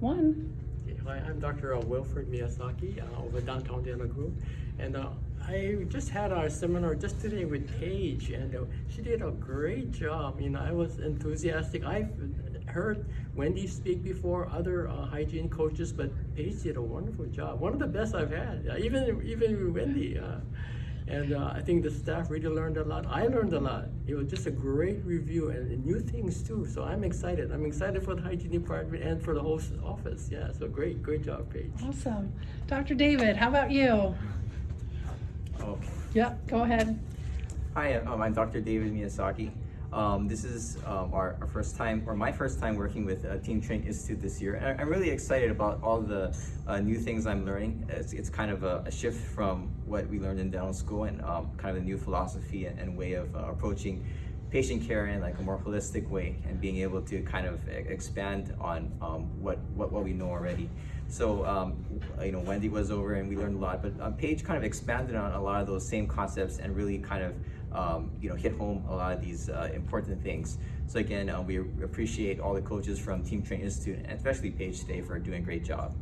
one. Hi, I'm Dr. Wilfred Miyazaki uh, over downtown Denver Group, and uh, I just had our seminar just today with Paige, and uh, she did a great job. You know, I was enthusiastic. I've heard Wendy speak before, other uh, hygiene coaches, but Paige did a wonderful job. One of the best I've had, uh, even even Wendy. Uh, and uh, I think the staff really learned a lot. I learned a lot. It was just a great review and new things too. So I'm excited. I'm excited for the hygiene department and for the whole office. Yeah, so great, great job, Paige. Awesome. Dr. David, how about you? Okay. Yep, go ahead. Hi, um, I'm Dr. David Miyazaki. Um, this is um, our, our first time, or my first time working with uh, Team Train Institute this year. And I'm really excited about all the uh, new things I'm learning. It's, it's kind of a, a shift from what we learned in dental school and um, kind of a new philosophy and, and way of uh, approaching patient care in like a more holistic way and being able to kind of expand on um, what, what, what we know already. So, um, you know, Wendy was over and we learned a lot, but um, Paige kind of expanded on a lot of those same concepts and really kind of, um, you know, hit home a lot of these uh, important things. So again, uh, we appreciate all the coaches from Team Train Institute and especially Paige today for doing a great job.